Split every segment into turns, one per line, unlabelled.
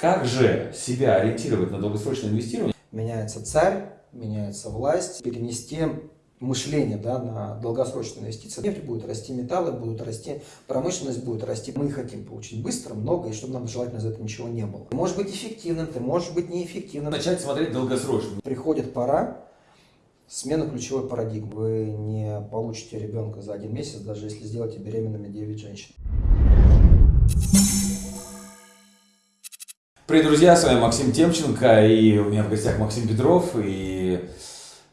Как же себя ориентировать на долгосрочное инвестирование?
Меняется царь, меняется власть, перенести мышление да, на долгосрочные инвестиции. Нефть будет расти, металлы будут расти, промышленность будет расти. Мы хотим получить быстро, много, и чтобы нам желательно за это ничего не было. Ты можешь быть эффективным, ты можешь быть неэффективным.
Начать смотреть долгосрочно.
Приходит пора смены ключевой парадигмы. Вы не получите ребенка за один месяц, даже если сделаете беременными 9 женщин.
Привет, друзья, с вами Максим Темченко, и у меня в гостях Максим Петров, и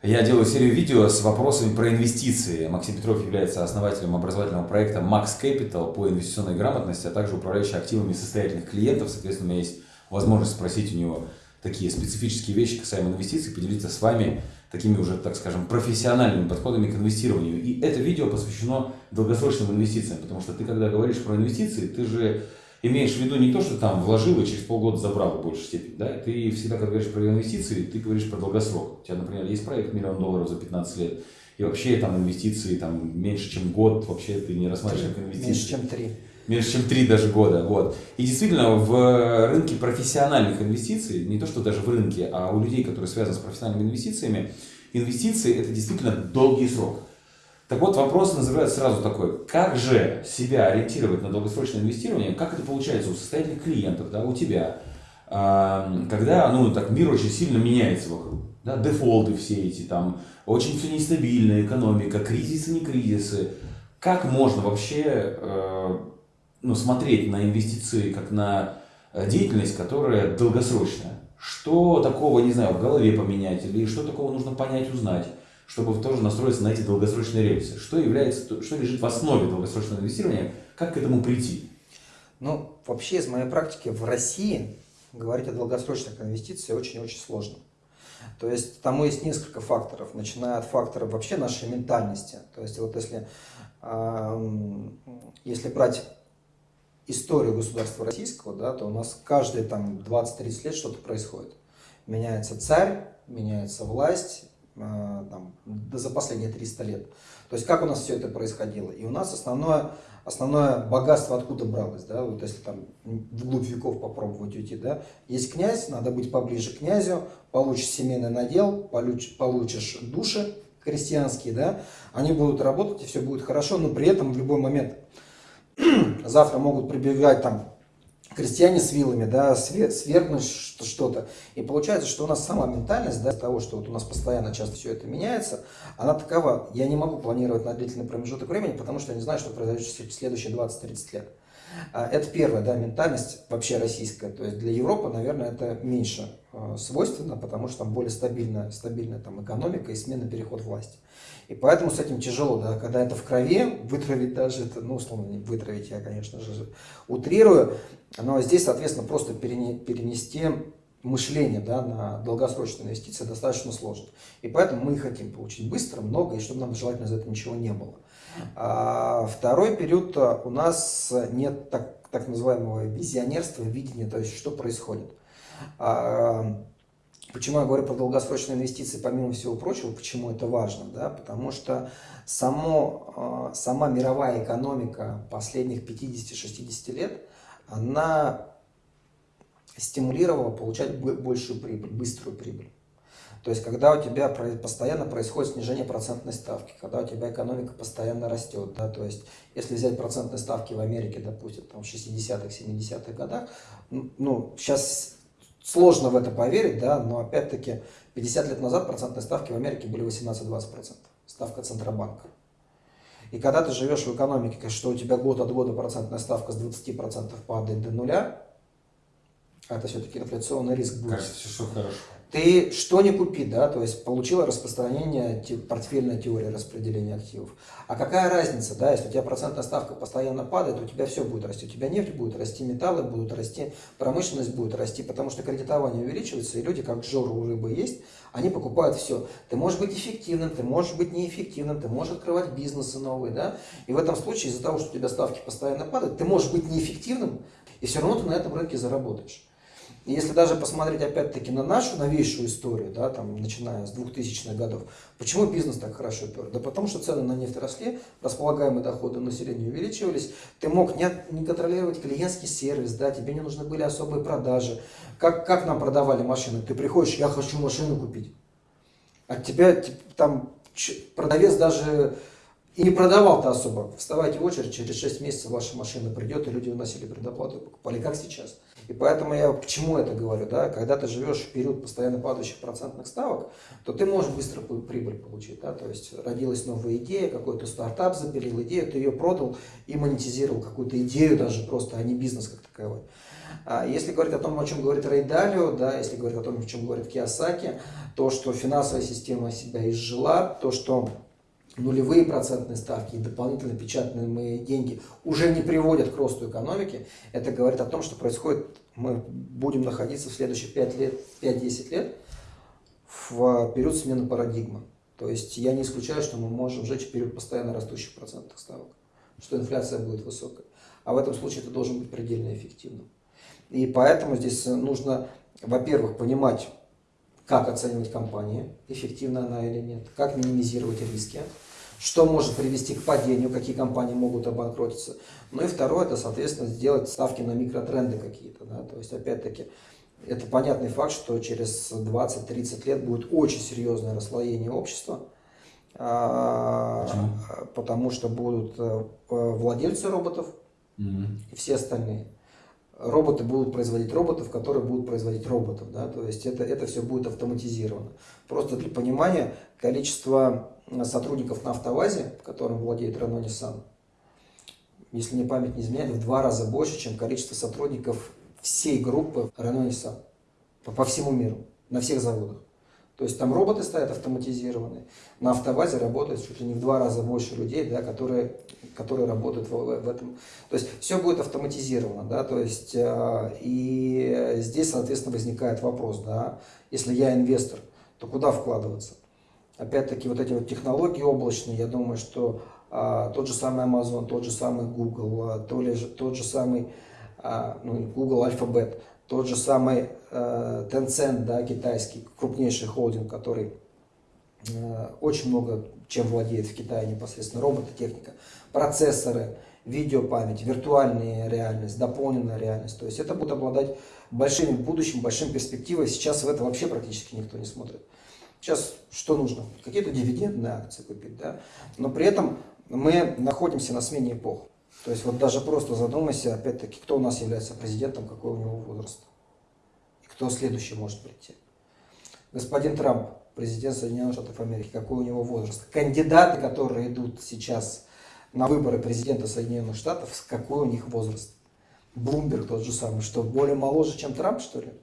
я делаю серию видео с вопросами про инвестиции. Максим Петров является основателем образовательного проекта Max Capital по инвестиционной грамотности, а также управляющий активами состоятельных клиентов. Соответственно, у меня есть возможность спросить у него такие специфические вещи касаемо инвестиций, поделиться с вами такими уже, так скажем, профессиональными подходами к инвестированию. И это видео посвящено долгосрочным инвестициям, потому что ты, когда говоришь про инвестиции, ты же имеешь в виду не то, что там вложил и через полгода забрал в большей степени. Да? Ты всегда, когда говоришь про инвестиции, ты говоришь про долгосрок. У тебя, например, есть проект миллион долларов за 15 лет, и вообще там инвестиции там, меньше, чем год, вообще ты не рассматриваешь как инвестиции.
Меньше, чем три.
Меньше, чем три даже года. Вот. И действительно, в рынке профессиональных инвестиций, не то, что даже в рынке, а у людей, которые связаны с профессиональными инвестициями, инвестиции – это действительно долгий срок. Так вот, вопрос называется сразу такой, как же себя ориентировать на долгосрочное инвестирование, как это получается у состоятельных клиентов, да, у тебя, когда ну, так, мир очень сильно меняется вокруг, да, дефолты все эти, там, очень все нестабильная экономика, кризисы, не кризисы, как можно вообще э, ну, смотреть на инвестиции как на э, деятельность, которая долгосрочная? Что такого, не знаю, в голове поменять или что такого нужно понять, узнать? Чтобы тоже настроиться на эти долгосрочные рельсы. Что является, что лежит в основе долгосрочного инвестирования, как к этому прийти?
Ну, вообще из моей практики в России говорить о долгосрочных инвестициях очень-очень сложно. То есть тому есть несколько факторов, начиная от факторов вообще нашей ментальности. То есть вот если, если брать историю государства российского, да, то у нас каждые там 20-30 лет что-то происходит. Меняется царь, меняется власть, там, за последние 300 лет. То есть как у нас все это происходило. И у нас основное, основное богатство откуда бралось, да, вот если там вглубь веков попробовать уйти, да, есть князь, надо быть поближе к князю, получишь семейный надел, получишь, получишь души крестьянские, да, они будут работать и все будет хорошо, но при этом в любой момент завтра могут прибегать там крестьяне с вилами, да, свергнуть что-то. И получается, что у нас сама ментальность, да, того, что вот у нас постоянно часто все это меняется, она такова. Я не могу планировать на длительный промежуток времени, потому что я не знаю, что произойдет в следующие 20-30 лет. А, это первая да, ментальность вообще российская. То есть для Европы, наверное, это меньше э, свойственно, потому что там более стабильная, стабильная там, экономика и смена переход власти. И поэтому с этим тяжело, да, когда это в крови, вытравить даже это, ну, условно, не вытравить, я, конечно же, утрирую, но здесь, соответственно, просто перенести мышление да, на долгосрочные инвестиции достаточно сложно. И поэтому мы хотим получить быстро, много, и чтобы нам желательно за это ничего не было. А второй период а, у нас нет так, так называемого визионерства, видения, то есть что происходит. А, почему я говорю про долгосрочные инвестиции, помимо всего прочего, почему это важно? Да? Потому что само, а, сама мировая экономика последних 50-60 лет, она стимулировала получать большую прибыль, быструю прибыль. То есть, когда у тебя постоянно происходит снижение процентной ставки, когда у тебя экономика постоянно растет, да, то есть, если взять процентные ставки в Америке, допустим, там, в 60-х, 70-х годах, ну, сейчас сложно в это поверить, да, но опять-таки 50 лет назад процентные ставки в Америке были 18-20%, ставка Центробанка. И когда ты живешь в экономике, что у тебя год от года процентная ставка с 20% падает до нуля, это все-таки инфляционный риск будет.
Кажется, все хорошо
ты что не купи, да, то есть получила распространение портфельной теории распределения активов. А какая разница, да, если у тебя процентная ставка постоянно падает, у тебя все будет расти, у тебя нефть будет расти, металлы будут расти, промышленность будет расти, потому что кредитование увеличивается, и люди, как жор у рыбы есть, они покупают все. Ты можешь быть эффективным, ты можешь быть неэффективным, ты можешь открывать бизнесы новые, да, и в этом случае из-за того, что у тебя ставки постоянно падают, ты можешь быть неэффективным, и все равно ты на этом рынке заработаешь. Если даже посмотреть опять-таки на нашу новейшую историю, да, там, начиная с 2000-х годов, почему бизнес так хорошо пер? Да потому что цены на нефть росли, располагаемые доходы населения увеличивались, ты мог не, не контролировать клиентский сервис, да, тебе не нужны были особые продажи. Как, как нам продавали машины? Ты приходишь, я хочу машину купить. От тебя там продавец даже и не продавал-то особо. Вставайте в очередь, через 6 месяцев ваша машина придет, и люди выносили предоплату и покупали, как сейчас. И поэтому я к чему это говорю, да, когда ты живешь в период постоянно падающих процентных ставок, то ты можешь быстро прибыль получить, да, то есть родилась новая идея, какой-то стартап запилил идею, ты ее продал и монетизировал какую-то идею даже просто, а не бизнес как таковой. А если говорить о том, о чем говорит Рей Далио, да, если говорить о том, о чем говорит Киосаки, то, что финансовая система себя изжила, то, что нулевые процентные ставки и дополнительно печатаемые деньги уже не приводят к росту экономики, это говорит о том, что происходит, мы будем находиться в следующие 5 лет, 5-10 лет в период смены парадигмы. То есть я не исключаю, что мы можем жить в период постоянно растущих процентных ставок, что инфляция будет высокой. А в этом случае это должен быть предельно эффективным. И поэтому здесь нужно, во-первых, понимать, как оценивать компанию, эффективна она или нет, как минимизировать риски, что может привести к падению, какие компании могут обанкротиться. Ну и второе, это, соответственно, сделать ставки на микротренды какие-то. Да? То есть, опять-таки, это понятный факт, что через 20-30 лет будет очень серьезное расслоение общества. А, Почему? Потому что будут э, владельцы роботов угу. и все остальные роботы будут производить роботов, которые будут производить роботов. Да? То есть это, это все будет автоматизировано. Просто для понимания, количество сотрудников на автовазе, которым владеет Renault Nissan, если мне память не изменяет, в два раза больше, чем количество сотрудников всей группы Renault Nissan по, по всему миру, на всех заводах. То есть там роботы стоят автоматизированные, на автовазе работает чуть ли не в два раза больше людей, да, которые, которые работают в, в этом. То есть все будет автоматизировано, да, то есть э, и здесь, соответственно, возникает вопрос, да, если я инвестор, то куда вкладываться? Опять-таки вот эти вот технологии облачные, я думаю, что а, тот же самый Amazon, тот же самый Google, а, то ли, тот же самый ну, Google Alphabet, тот же самый э, Tencent, да, китайский, крупнейший холдинг, который э, очень много чем владеет в Китае непосредственно, робототехника, процессоры, видеопамять, виртуальная реальность, дополненная реальность. То есть это будет обладать большим будущим, большим перспективой. Сейчас в это вообще практически никто не смотрит. Сейчас что нужно? Какие-то дивидендные акции купить, да? Но при этом мы находимся на смене эпох. То есть вот даже просто задумайся, опять-таки, кто у нас является президентом, какой у него возраст. И кто следующий может прийти. Господин Трамп, президент Соединенных Штатов Америки, какой у него возраст. Кандидаты, которые идут сейчас на выборы президента Соединенных Штатов, какой у них возраст. Блумберг тот же самый, что более моложе, чем Трамп, что ли?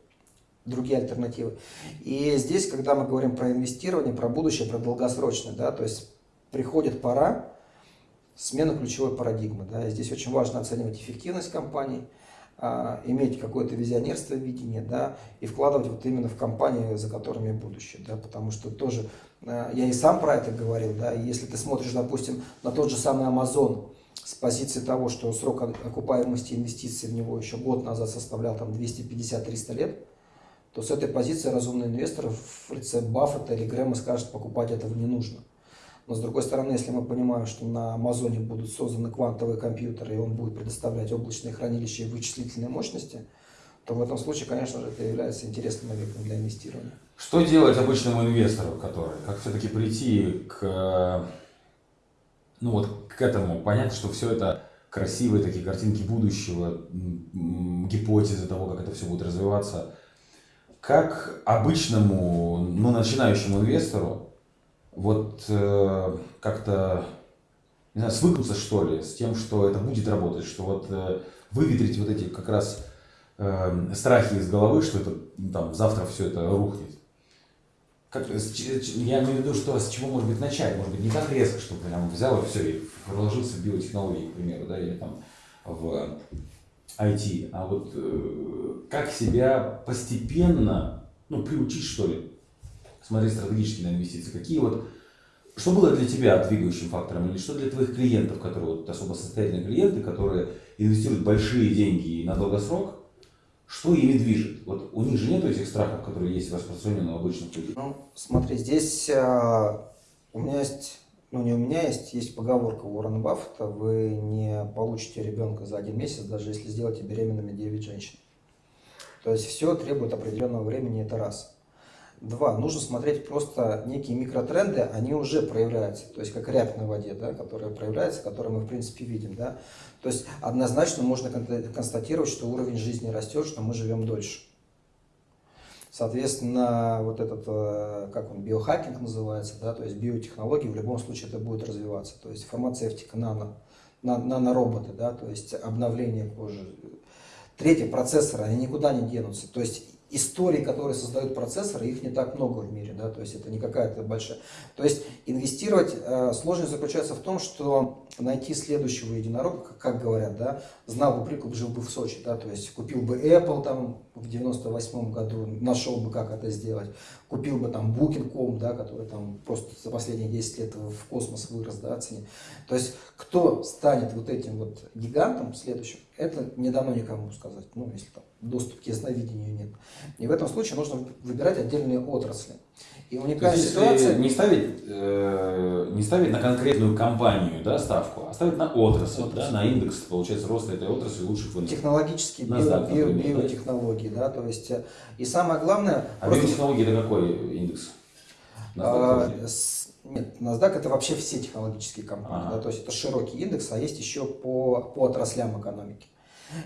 Другие альтернативы. И здесь, когда мы говорим про инвестирование, про будущее, про долгосрочное, да, то есть приходит пора, смена ключевой парадигмы. Да. И здесь очень важно оценивать эффективность компании, а, иметь какое-то визионерство, видение, да, и вкладывать вот именно в компании, за которыми будущее, да, потому что тоже, а, я и сам про это говорил, да, если ты смотришь, допустим, на тот же самый Amazon, с позиции того, что срок окупаемости инвестиций в него еще год назад составлял там 250-300 лет, то с этой позиции разумный инвестор в лице Баффета или Грэма скажет, покупать этого не нужно. Но с другой стороны, если мы понимаем, что на Амазоне будут созданы квантовые компьютеры, и он будет предоставлять облачные хранилища и вычислительные мощности, то в этом случае, конечно же, это является интересным объектом для инвестирования.
Что делать обычному инвестору, который, как все-таки прийти к, ну вот, к этому, понять, что все это красивые такие картинки будущего, гипотезы того, как это все будет развиваться, как обычному, ну, начинающему инвестору вот э, как-то, не знаю, свыкнуться что ли с тем, что это будет работать, что вот э, выветрить вот эти как раз э, страхи из головы, что это ну, там завтра все это рухнет. Как, я имею в виду, что с чего может быть начать, может быть не так резко, чтобы прям взял и все, и вложился в биотехнологии, к примеру, да, или там в IT, а вот э, как себя постепенно, ну, приучить, что ли, смотреть стратегически на инвестиции. Какие вот, что было для тебя двигающим фактором или что для твоих клиентов, которые вот особо состоятельные клиенты, которые инвестируют большие деньги на долгосрок, Что ими движет? Вот у них же нет этих страхов, которые есть распространены у обычных людей.
Ну, смотри, здесь а, у меня есть, ну не у меня есть, есть поговорка Уоррена Баффета, вы не получите ребенка за один месяц, даже если сделаете беременными 9 женщин. То есть все требует определенного времени, это раз. Два, нужно смотреть просто некие микротренды, они уже проявляются, то есть как рябь на воде, да, которая проявляется, которую мы в принципе видим. Да. То есть однозначно можно констатировать, что уровень жизни растет, что мы живем дольше. Соответственно, вот этот, э, как он, биохакинг называется, да, то есть биотехнологии, в любом случае это будет развиваться. То есть фармацевтика, нано, нанороботы, да, то есть обновление кожи. Третье, процессоры, они никуда не денутся. То есть истории, которые создают процессоры, их не так много в мире, да, то есть это не какая-то большая. То есть инвестировать, э, сложность заключается в том, что найти следующего единорога, как говорят, да, знал бы прикуп, жил бы в Сочи, да, то есть купил бы Apple там в 98 году, нашел бы, как это сделать, купил бы там Booking.com, да, который там просто за последние 10 лет в космос вырос, да, цене. То есть кто станет вот этим вот гигантом следующим, это не дано никому сказать, ну, если там доступ к ясновидению нет. И в этом случае нужно выбирать отдельные отрасли.
И уникальная есть, ситуация... Не ставить, э, не ставить на конкретную компанию да, ставку, а ставить на отрасль, отрасль. Да, на индекс, получается, роста этой отрасли лучших
рынках. Технологические, био, био, био, биотехнологии, да, то есть, э, и самое главное...
А просто... биотехнологии это какой индекс?
А, с, нет, NASDAQ это вообще все технологические компании, ага. да, то есть это широкий индекс, а есть еще по, по отраслям экономики.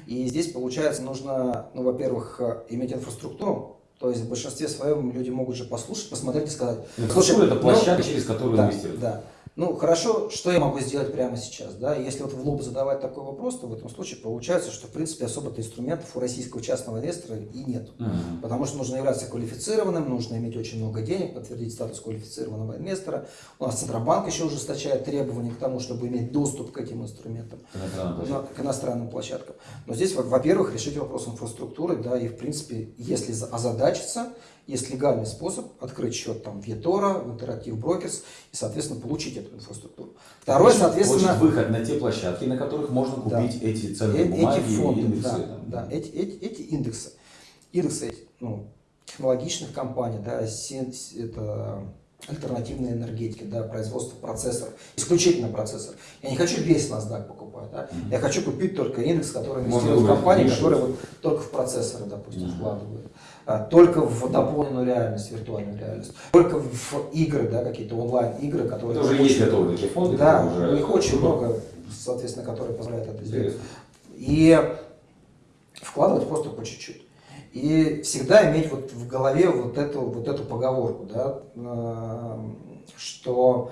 И здесь, получается, нужно, ну, во-первых, э, иметь инфраструктуру, то есть в большинстве своем люди могут же послушать, посмотреть и сказать.
Ну, Слушай, это площадка, ну, через которую
да, инвестируют. Да. Ну, хорошо, что я могу сделать прямо сейчас, да? Если вот в лоб задавать такой вопрос, то в этом случае получается, что, в принципе, особо-то инструментов у российского частного инвестора и нет. Uh-huh. Потому что нужно являться квалифицированным, нужно иметь очень много денег, подтвердить статус квалифицированного инвестора. У нас Центробанк еще ужесточает требования к тому, чтобы иметь доступ к этим инструментам, к, к иностранным площадкам. Но здесь, во-первых, решить вопрос инфраструктуры, да, и, в принципе, если озадачиться, есть легальный способ открыть счет там в eToro, в Interactive Brokers и, соответственно, получить эту инфраструктуру.
Второе, соответственно... Получить выход на те площадки, на которых можно купить да, эти ценные э бумаги
эти фонды,
индексы.
Да, да эти, эти, эти индексы. Индексы ну, технологичных компаний, да, это альтернативной энергетики, да, производство процессоров, исключительно процессор. Я не хочу весь NASDAQ покупать, да? Mm-hmm. я хочу купить только индекс, который инвестирует в компании, которые вот только в процессоры, допустим, mm-hmm. вкладывают. А, только в дополненную реальность, виртуальную реальность, только в игры, да, какие-то онлайн-игры, которые...
Это уже есть готовые такие фонды?
Да, уже... их очень много, соответственно, которые позволяют это сделать. И вкладывать просто по чуть-чуть. И всегда иметь вот в голове вот эту, вот эту поговорку, да, что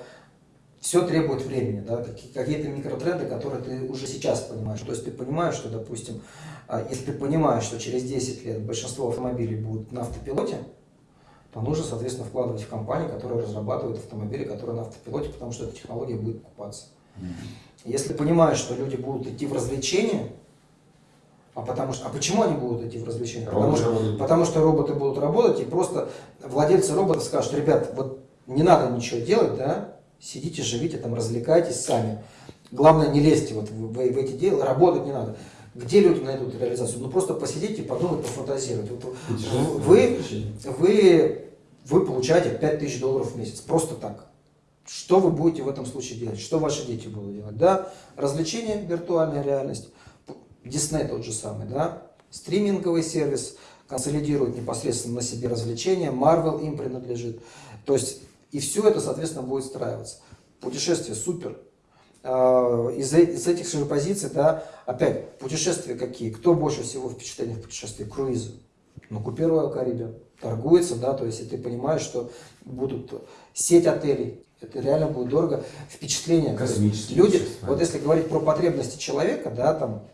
все требует времени, да, какие-то микротренды, которые ты уже сейчас понимаешь. То есть ты понимаешь, что, допустим, а, если ты понимаешь, что через 10 лет большинство автомобилей будут на автопилоте, то нужно, соответственно, вкладывать в компании, которые разрабатывают автомобили, которые на автопилоте, потому что эта технология будет покупаться. Если ты понимаешь, что люди будут идти в развлечения, а, потому что, а почему они будут идти в развлечения? Потому что, потому что роботы будут работать, и просто владельцы роботов скажут, ребят, вот не надо ничего делать, да, сидите, живите, там, развлекайтесь сами. Главное, не лезьте вот в, в, в эти дела, работать не надо. Где люди найдут реализацию? Ну просто посидите, подумать, пофантазировать. Вот вы, вы, вы получаете 5000 долларов в месяц, просто так. Что вы будете в этом случае делать? Что ваши дети будут делать? Да, развлечения, виртуальная реальность, Disney тот же самый, да, стриминговый сервис, консолидирует непосредственно на себе развлечения, Marvel им принадлежит. То есть, и все это, соответственно, будет встраиваться. Путешествие супер, а, из, из этих же позиций, да, опять, путешествия какие? Кто больше всего впечатлений в путешествии? Круизы. Ну, купи Royal Caribbean. Торгуется, да, то есть, и ты понимаешь, что будут сеть отелей, это реально будет дорого. Впечатление.
Космические
Люди, вот если говорить про потребности человека, да, там,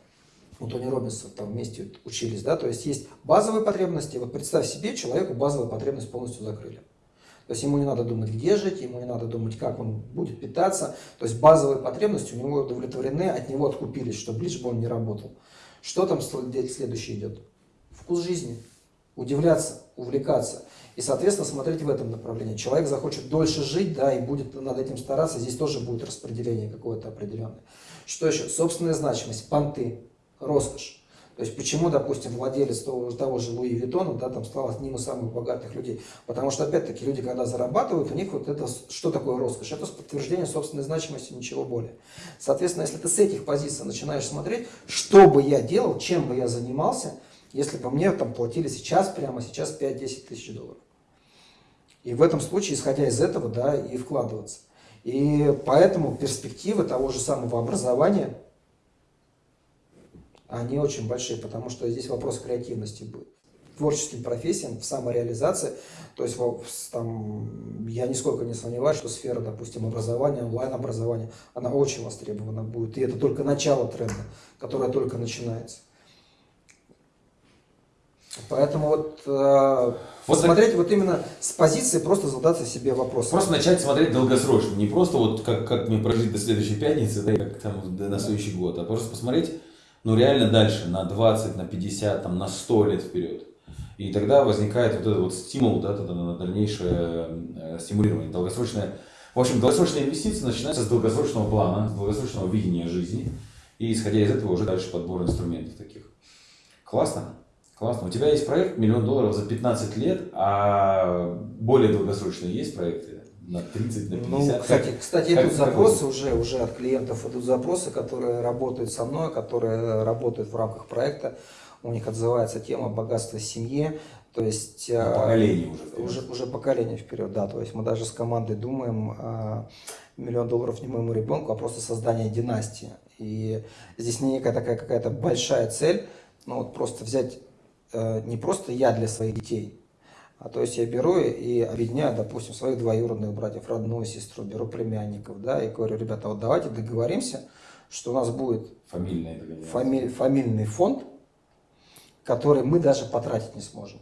у Тони Робинса там вместе учились, да, то есть есть базовые потребности, вот представь себе, человеку базовые потребности полностью закрыли. То есть ему не надо думать, где жить, ему не надо думать, как он будет питаться. То есть базовые потребности у него удовлетворены, от него откупились, чтобы лишь бы он не работал. Что там следующее идет? Вкус жизни. Удивляться, увлекаться. И, соответственно, смотреть в этом направлении. Человек захочет дольше жить, да, и будет над этим стараться. Здесь тоже будет распределение какое-то определенное. Что еще? Собственная значимость, понты, роскошь. То есть почему, допустим, владелец того, того же Луи Виттона, да, там стал одним из самых богатых людей? Потому что, опять-таки, люди, когда зарабатывают, у них вот это, что такое роскошь? Это подтверждение собственной значимости, ничего более. Соответственно, если ты с этих позиций начинаешь смотреть, что бы я делал, чем бы я занимался, если бы мне там платили сейчас, прямо сейчас 5-10 тысяч долларов. И в этом случае, исходя из этого, да, и вкладываться. И поэтому перспективы того же самого образования – они очень большие, потому что здесь вопрос креативности будет. Творческим профессиям, в самореализации, то есть там, я нисколько не сомневаюсь, что сфера, допустим, образования, онлайн-образования, она очень востребована будет. И это только начало тренда, которое только начинается. Поэтому вот, э, вот смотреть так... вот именно с позиции просто задаться себе вопрос.
Просто начать смотреть долгосрочно, не просто вот как, как мне прожить до следующей пятницы, да, как там на следующий год, а просто посмотреть ну реально дальше, на 20, на 50, там, на 100 лет вперед. И тогда возникает вот этот вот стимул да, на дальнейшее э, стимулирование, долгосрочное. В общем, долгосрочные инвестиции начинаются с долгосрочного плана, с долгосрочного видения жизни. И исходя из этого уже дальше подбор инструментов таких. Классно. Классно. У тебя есть проект миллион долларов за 15 лет, а более долгосрочные есть проекты? На 30, на 50.
Ну, кстати, кстати как, идут запросы уже, уже от клиентов идут запросы, которые работают со мной, которые работают в рамках проекта. У них отзывается тема богатства семьи. То есть
на поколение
уже, уже. Уже поколение вперед, да. То есть мы даже с командой думаем, а, миллион долларов не моему ребенку, а просто создание династии. И здесь не некая такая какая-то большая цель, но вот просто взять э, не просто я для своих детей, а то есть я беру и объединяю, допустим, своих двоюродных братьев, родную сестру, беру племянников, да, и говорю, ребята, вот давайте договоримся, что у нас будет
фамильный,
фами, фамильный фонд, который мы даже потратить не сможем.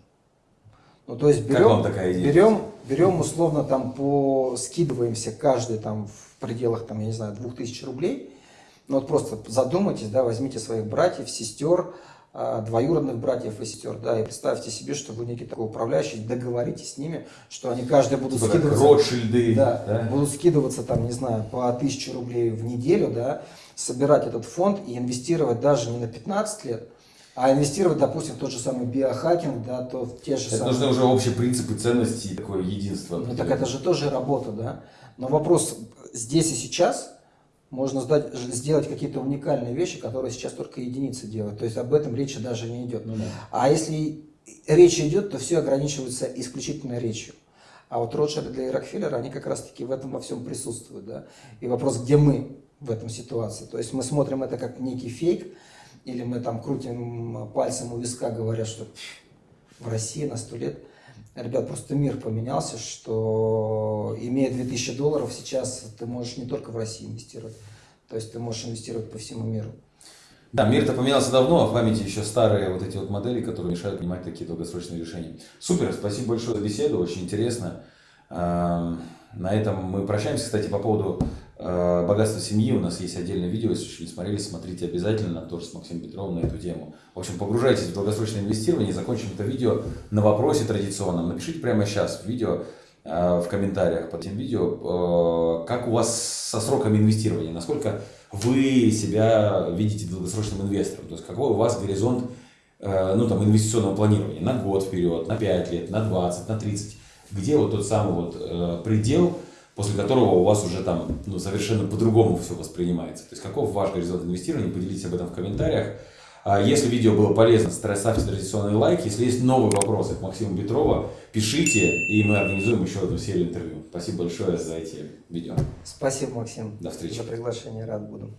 Ну, то есть берем, берем, берем условно там по, скидываемся каждый там в пределах там, я не знаю, 2000 рублей. Ну вот просто задумайтесь, да, возьмите своих братьев, сестер, двоюродных братьев и сестер, да, и представьте себе, что вы некий такой управляющий, договоритесь с ними, что они каждый будут типа скидываться,
Ротшильды,
да, да, будут скидываться там, не знаю, по тысяче рублей в неделю, да, собирать этот фонд и инвестировать даже не на 15 лет, а инвестировать, допустим, в тот же самый биохакинг, да, то в те же
это самые... нужны уже общие принципы ценностей, такое единство.
Ну так это же тоже работа, да. Но вопрос здесь и сейчас – можно сдать, сделать какие-то уникальные вещи, которые сейчас только единицы делают. То есть об этом речи даже не идет. Ну, да. А если речь идет, то все ограничивается исключительно речью. А вот Ротшильд и Рокфеллер, они как раз-таки в этом во всем присутствуют. Да? И вопрос, где мы в этом ситуации? То есть мы смотрим это как некий фейк, или мы там крутим пальцем у виска, говоря, что в России на сто лет Ребят, просто мир поменялся, что имея 2000 долларов сейчас ты можешь не только в России инвестировать, то есть ты можешь инвестировать по всему миру.
Да, мир-то поменялся давно, а в памяти еще старые вот эти вот модели, которые мешают принимать такие долгосрочные решения. Супер, спасибо большое за беседу, очень интересно. На этом мы прощаемся. Кстати, по поводу э, богатства семьи у нас есть отдельное видео, если еще не смотрели, смотрите обязательно, тоже с Максимом Петровым на эту тему. В общем, погружайтесь в долгосрочное инвестирование закончим это видео на вопросе традиционном. Напишите прямо сейчас в видео, э, в комментариях под этим видео, э, как у вас со сроками инвестирования, насколько вы себя видите долгосрочным инвестором, то есть какой у вас горизонт ну, там, инвестиционного планирования на год вперед, на 5 лет, на 20, на 30 где вот тот самый вот предел, после которого у вас уже там ну, совершенно по-другому все воспринимается. То есть каков ваш горизонт инвестирования, поделитесь об этом в комментариях. А если видео было полезно, ставьте традиционный лайк. Если есть новые вопросы к Максиму Петрова, пишите, и мы организуем еще одну серию интервью. Спасибо большое за эти видео.
Спасибо, Максим.
До встречи.
За приглашение, рад буду.